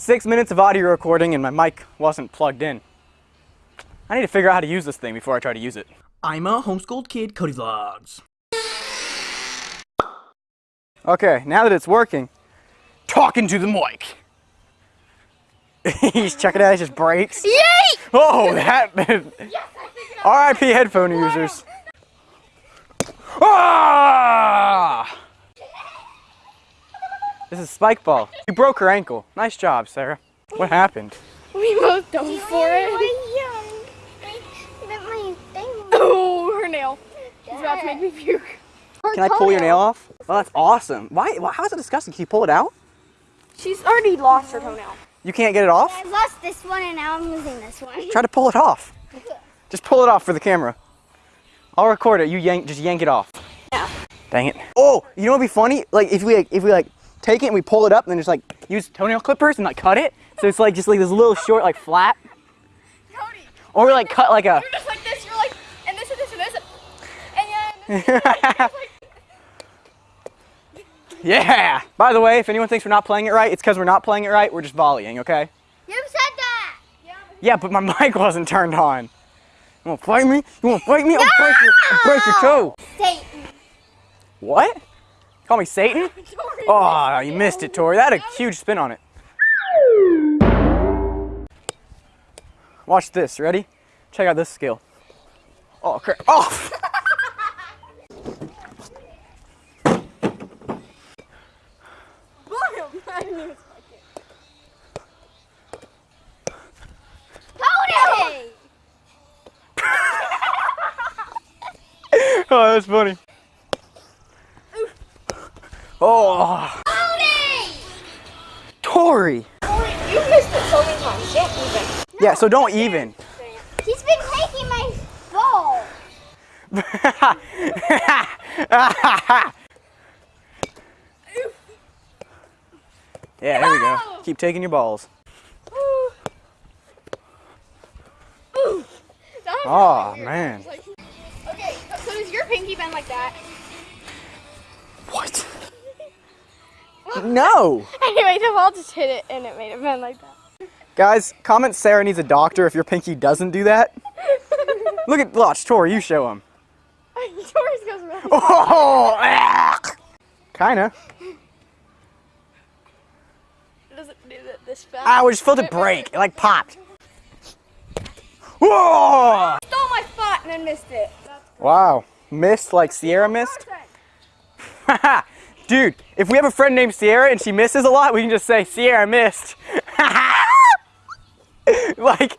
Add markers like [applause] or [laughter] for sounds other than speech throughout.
six minutes of audio recording and my mic wasn't plugged in. I need to figure out how to use this thing before I try to use it. I'm a homeschooled kid, Cody Vlogs. Okay, now that it's working, talking to the mic. [laughs] He's checking out, his just breaks. Yay! Oh, that. [laughs] RIP headphone users. Ah! This is Spikeball. You broke her ankle. Nice job, Sarah. What happened? We both dove for it. [laughs] Oh, her nail. She's about to make me puke. Can I pull your nail off? Oh, that's awesome. Why? why how is it disgusting? Can you pull it out? She's already lost her toenail. You can't get it off? I lost this one and now I'm losing this one. Try to pull it off. [laughs] Just pull it off for the camera. I'll record it. You yank, just yank it off. Yeah. Dang it. Oh, you know what'd be funny? Like if we like, if we like take it and we pull it up and then just like use toenail clippers and like cut it. So it's like just like this little short like flat. Cody. Or we like cut like a. You're just like this. You're like, and this and this and this. And yeah. And [laughs] yeah. By the way, if anyone thinks we're not playing it right, it's because we're not playing it right. We're just volleying, okay? You said that. Yeah, but my [laughs] mic wasn't turned on. You wanna fight me? You wanna fight me? I'll break your, I'll break your toe. Satan. What? Call me Satan? [laughs] Oh, you missed it, Tori. That had a huge spin on it. Watch this. Ready? Check out this skill. Oh, crap. Oh! [laughs] [laughs] Oh, that's funny. Oh, Cody! Tori. You missed it so many times. Don't even. Yeah, so don't even. He's been taking my ball. [laughs] yeah, there we go. Keep taking your balls. Oh, man. Okay, so does your pinky bend like that? What? No. [laughs] Anyway, the ball just hit it and it made it bend like that. Guys, comment Sarah needs a doctor if your pinky doesn't do that. [laughs] Look at, Blotch. Tori, you show him. Yours [laughs] goes really Oh, ah. kinda. It Does it do that this fast? I just felt it break. It like popped. Whoa! Stole my spot and then missed it. Wow. Missed like Sierra missed? Dude, if we have a friend named Sierra and she misses a lot, we can just say Sierra missed. [laughs] like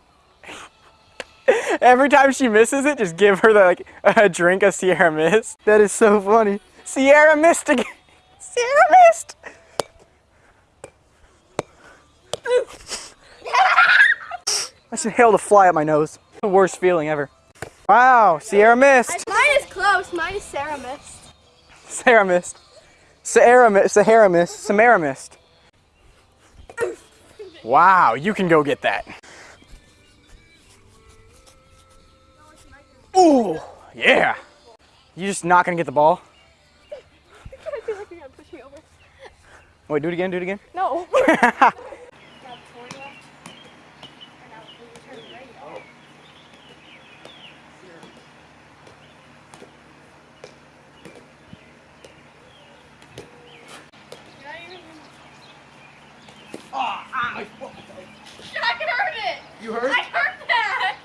every time she misses it, just give her the, like a drink of Sierra missed. That is so funny. Sierra missed again. Sierra missed. I just inhaled a fly up my nose. The worst feeling ever. Wow, Sierra missed. Mine is close. Mine is Sarah missed. Sarah missed. Sahara missed. Sahara missed. Samara missed. Wow, you can go get that. Ooh, yeah. You just not gonna get the ball? [laughs] I feel like you're gonna push me over. Wait, do it again, do it again. No. [laughs] I heard it. You heard? I heard that.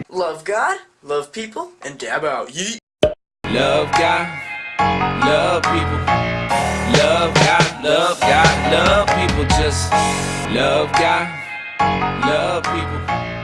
[laughs] Love God, love people, and dab out. Yeet. Love God, love people. Love God, love God, love people. Just love God, love people.